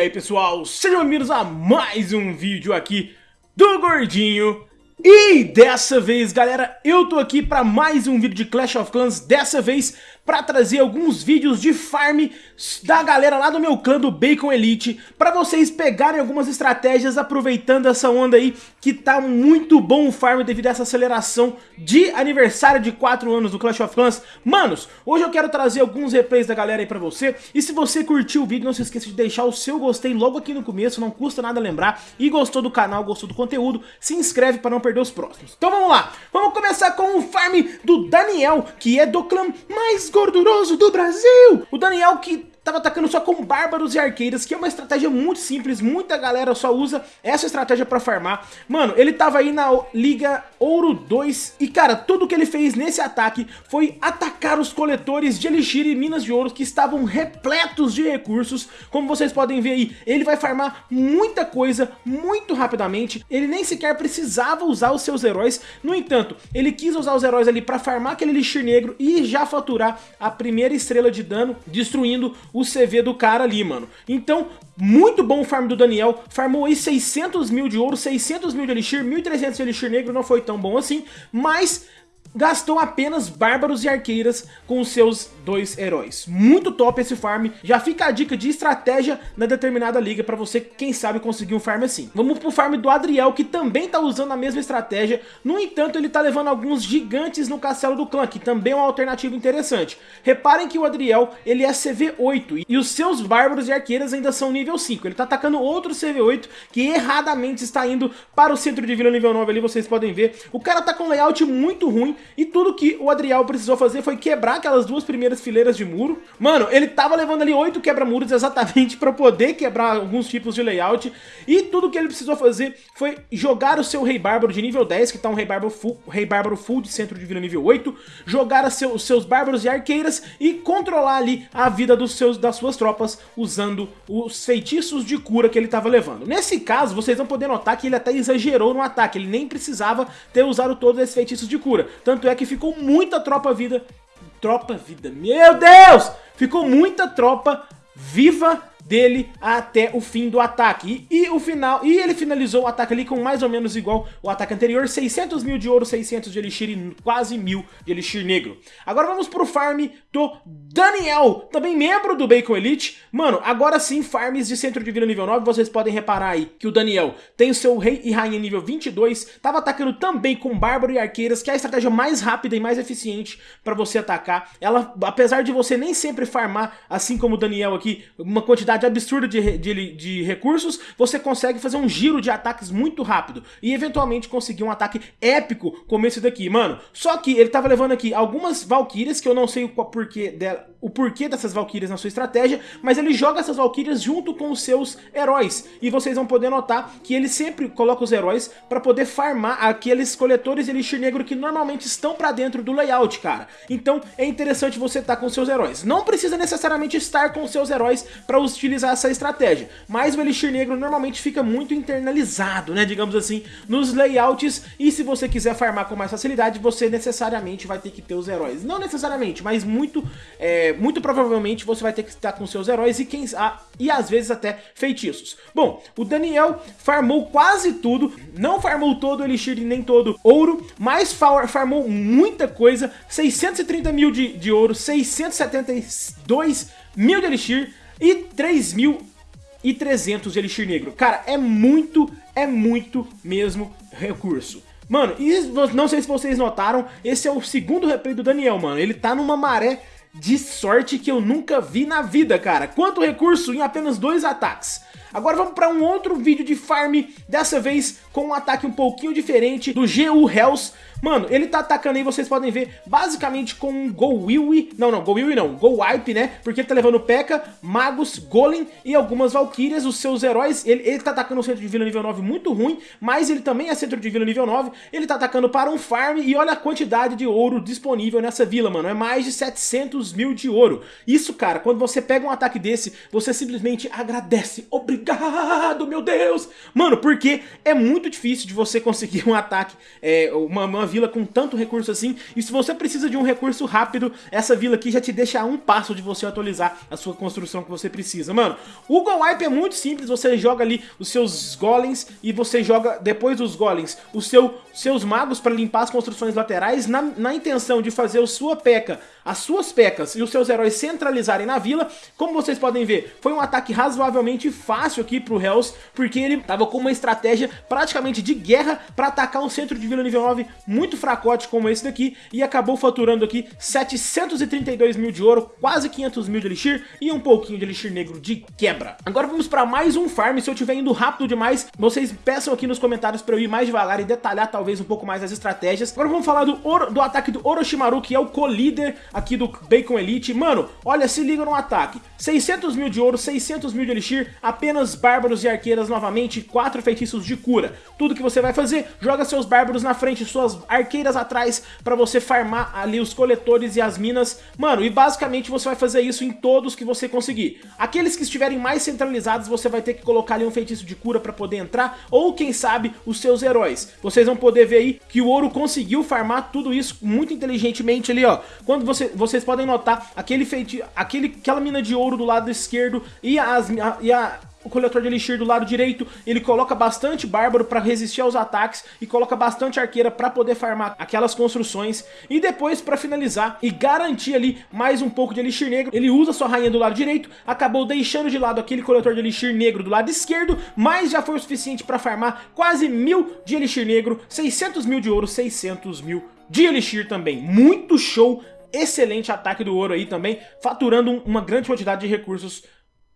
aí pessoal, sejam bem-vindos a mais um vídeo aqui do Gordinho. E dessa vez galera, eu tô aqui para mais um vídeo de Clash of Clans. Dessa vez para trazer alguns vídeos de farm da galera lá do meu clã do Bacon Elite para vocês pegarem algumas estratégias aproveitando essa onda aí que tá muito bom o farm devido a essa aceleração de aniversário de 4 anos do Clash of Clans. Manos, hoje eu quero trazer alguns replays da galera aí pra você e se você curtiu o vídeo não se esqueça de deixar o seu gostei logo aqui no começo, não custa nada lembrar e gostou do canal, gostou do conteúdo, se inscreve para não perder os próximos. Então vamos lá, vamos começar com o farm do Daniel, que é do clã mais gorduroso do Brasil. O Daniel que tava atacando só com bárbaros e arqueiras, que é uma estratégia muito simples, muita galera só usa essa estratégia pra farmar. Mano, ele tava aí na Liga Ouro 2 e, cara, tudo que ele fez nesse ataque foi atacar os coletores de Elixir e Minas de Ouro que estavam repletos de recursos. Como vocês podem ver aí, ele vai farmar muita coisa muito rapidamente, ele nem sequer precisava usar os seus heróis, no entanto, ele quis usar os heróis ali pra farmar aquele Elixir negro e já faturar a primeira estrela de dano, destruindo o CV do cara ali, mano. Então, muito bom o farm do Daniel, farmou aí 600 mil de ouro, 600 mil de Elixir, 1.300 de Elixir negro, não foi tão bom assim, mas gastou apenas bárbaros e arqueiras com os seus dois heróis. Muito top esse farm, já fica a dica de estratégia na determinada liga para você, quem sabe, conseguir um farm assim. Vamos pro farm do Adriel, que também tá usando a mesma estratégia, no entanto ele tá levando alguns gigantes no castelo do clã, que também é uma alternativa interessante. Reparem que o Adriel, ele é CV8, e os seus bárbaros e arqueiras ainda são nível 5, ele tá atacando outro CV8, que erradamente está indo para o centro de vila nível 9 ali, vocês podem ver. O cara tá com um layout muito ruim, e tudo que o Adriel precisou fazer foi quebrar aquelas duas primeiras fileiras de muro. Mano, ele tava levando ali oito quebra-muros exatamente pra poder quebrar alguns tipos de layout. E tudo que ele precisou fazer foi jogar o seu Rei Bárbaro de nível 10, que tá um Rei Bárbaro full, Rei Bárbaro full de centro de vida nível 8. Jogar seu, os seus Bárbaros e Arqueiras e controlar ali a vida dos seus, das suas tropas usando os feitiços de cura que ele tava levando. Nesse caso, vocês vão poder notar que ele até exagerou no ataque. Ele nem precisava ter usado todos esses feitiços de cura. Tanto é que ficou muita tropa vida... Tropa vida... Meu Deus! Ficou muita tropa viva dele até o fim do ataque. E, e, o final, e ele finalizou o ataque ali com mais ou menos igual o ataque anterior, 600 mil de ouro, 600 de elixir e quase mil de elixir negro. Agora vamos pro farm do Daniel, também membro do Bacon Elite. Mano, agora sim, farms de centro de vida nível 9, vocês podem reparar aí que o Daniel tem o seu rei e rainha nível 22, tava atacando também com bárbaro e arqueiras, que é a estratégia mais rápida e mais eficiente para você atacar. Ela, apesar de você nem sempre farmar, assim como o Daniel aqui, uma quantidade quantidade absurda de, de, de, recursos, você consegue fazer um giro de ataques muito rápido e eventualmente conseguir um ataque épico como esse daqui, mano. Só que ele tava levando aqui algumas valquírias, que eu não sei o porquê, dela, o porquê dessas valquírias na sua estratégia, mas ele joga essas valquírias junto com os seus heróis. E vocês vão poder notar que ele sempre coloca os heróis para poder farmar aqueles coletores de elixir negro que normalmente estão para dentro do layout, cara. Então é interessante você estar tá com seus heróis. Não precisa necessariamente estar com seus heróis para utilizar essa estratégia. Mas o Elixir Negro normalmente fica muito internalizado, né, digamos assim, nos layouts, e se você quiser farmar com mais facilidade, você necessariamente vai ter que ter os heróis. Não necessariamente, mas muito, é, muito provavelmente você vai ter que estar com seus heróis e, quem, ah, e às vezes até feitiços. Bom, o Daniel farmou quase tudo, não farmou todo o Elixir e nem todo ouro, mas farmou muita coisa, 630 mil de, de ouro, 672 mil de Elixir, e 3.300 de Elixir Negro. Cara, é muito, é muito mesmo recurso. Mano, e não sei se vocês notaram, esse é o segundo replay do Daniel, mano. Ele tá numa maré de sorte que eu nunca vi na vida, cara. Quanto recurso em apenas dois ataques. Agora vamos para um outro vídeo de farm, dessa vez com um ataque um pouquinho diferente do GU Hells. Mano, ele tá atacando aí, vocês podem ver, basicamente com um Go Willy, não, não, Go Willy não, Go Wipe, né? Porque ele tá levando P.E.K.K.A, Magos, Golem e algumas Valkyrias, os seus heróis. Ele, ele tá atacando o centro de vila nível 9 muito ruim, mas ele também é centro de vila nível 9. Ele tá atacando para um farm e olha a quantidade de ouro disponível nessa vila, mano. É mais de 700 mil de ouro. Isso, cara, quando você pega um ataque desse, você simplesmente agradece. Obrigado obrigado, meu Deus! Mano, porque é muito difícil de você conseguir um ataque, é, uma, uma vila com tanto recurso assim, e se você precisa de um recurso rápido, essa vila aqui já te deixa a um passo de você atualizar a sua construção que você precisa. Mano, o Go Wipe é muito simples, você joga ali os seus golems e você joga, depois dos golems, os seu, seus magos para limpar as construções laterais na, na intenção de fazer a sua peca, as suas pecas e os seus heróis centralizarem na vila. Como vocês podem ver, foi um ataque razoavelmente fácil aqui pro Hells, porque ele tava com uma estratégia praticamente de guerra para atacar um centro de vila nível 9 muito fracote como esse daqui, e acabou faturando aqui 732 mil de ouro, quase 500 mil de elixir e um pouquinho de elixir negro de quebra. Agora vamos para mais um farm, se eu estiver indo rápido demais, vocês peçam aqui nos comentários para eu ir mais devagar e detalhar talvez um pouco mais as estratégias. Agora vamos falar do, do ataque do Orochimaru, que é o co-líder aqui do Bacon Elite. Mano, olha, se liga no ataque. 600 mil de ouro, 600 mil de elixir, apenas bárbaros e arqueiras novamente, 4 feitiços de cura. Tudo que você vai fazer, joga seus bárbaros na frente, suas arqueiras atrás, para você farmar ali os coletores e as minas. Mano, e basicamente você vai fazer isso em todos que você conseguir. Aqueles que estiverem mais centralizados, você vai ter que colocar ali um feitiço de cura para poder entrar, ou quem sabe, os seus heróis. Vocês vão poder ver aí que o ouro conseguiu farmar tudo isso muito inteligentemente ali, ó. Quando você, vocês podem notar aquele feitiço, aquele, aquela mina de ouro do lado esquerdo e, as, a, e a, o coletor de elixir do lado direito, ele coloca bastante bárbaro para resistir aos ataques e coloca bastante arqueira para poder farmar aquelas construções. E depois para finalizar e garantir ali mais um pouco de elixir negro, ele usa sua rainha do lado direito, acabou deixando de lado aquele coletor de elixir negro do lado esquerdo, mas já foi o suficiente para farmar quase mil de elixir negro, 600 mil de ouro, 600 mil de elixir também, muito show, excelente ataque do ouro aí também, faturando uma grande quantidade de recursos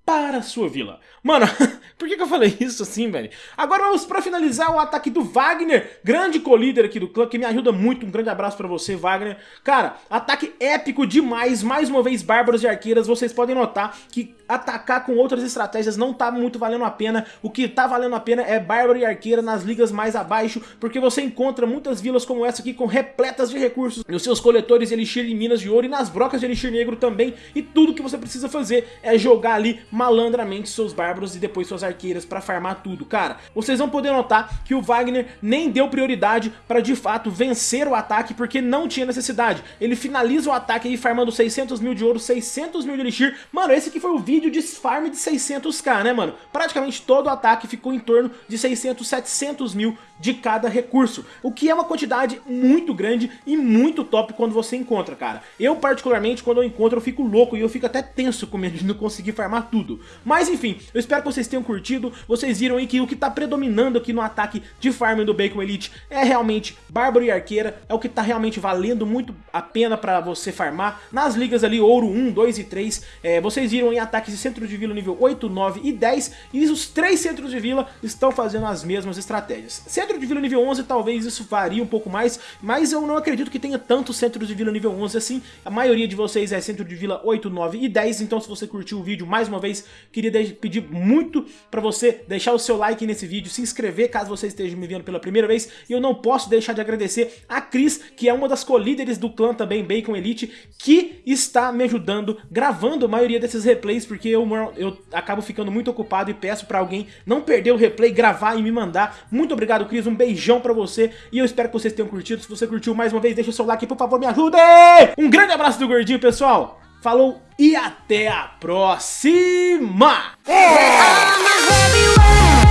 para a sua vila. Mano, por que, que, eu falei isso assim, velho? Agora vamos para finalizar o ataque do Wagner, grande co-líder aqui do clã, que me ajuda muito. Um grande abraço para você, Wagner. Cara, ataque épico demais. Mais uma vez, bárbaros e arqueiras. Vocês podem notar que atacar com outras estratégias não tá muito valendo a pena. O que tá valendo a pena é bárbaro e arqueira nas ligas mais abaixo, porque você encontra muitas vilas como essa aqui com repletas de recursos nos seus coletores de elixir e minas de ouro e nas brocas de elixir negro também. E tudo que você precisa fazer é jogar ali malandramente seus bárbaros e depois suas arqueiras para farmar tudo. Cara, vocês vão poder notar que o Wagner nem deu prioridade para de fato vencer o ataque porque não tinha necessidade. Ele finaliza o ataque aí farmando 600 mil de ouro, 600 mil de elixir. Mano, esse aqui foi o vídeo de farm de 600k, né, mano? Praticamente todo o ataque ficou em torno de 600, 700 mil de cada recurso, o que é uma quantidade muito grande e muito top quando você encontra, cara. Eu particularmente, quando eu encontro, eu fico louco e eu fico até tenso com medo de não conseguir farmar tudo. Mas enfim, eu espero que vocês tenham curtido, vocês viram aí que o que tá predominando aqui no ataque de farm do Bacon Elite é realmente Bárbaro e Arqueira, é o que tá realmente valendo muito a pena pra você farmar. Nas ligas ali, Ouro 1, 2 e 3, é, vocês viram em ataques de centro de vila nível 8, 9 e 10, e os três centros de vila estão fazendo as mesmas estratégias. Centro de vila nível 11 talvez isso varie um pouco mais, mas eu não acredito que tenha tantos centros de vila nível 11 assim. A maioria de vocês é centro de vila 8, 9 e 10, então se você curtiu o vídeo, mais uma vez, queria pedir muito para você deixar o seu like nesse vídeo, se inscrever caso você esteja me vendo pela primeira vez, e eu não posso deixar de agradecer a Cris, que é uma das co-líderes do clã também, Bacon Elite, que está me ajudando gravando a maioria desses replays, porque eu, eu acabo ficando muito ocupado e peço para alguém não perder o replay, gravar e me mandar. Muito obrigado, Cris, um beijão pra você e eu espero que vocês tenham curtido. Se você curtiu, mais uma vez, deixa o seu like, por favor, me ajude! Um grande abraço do Gordinho, pessoal! Falou e até a próxima! É.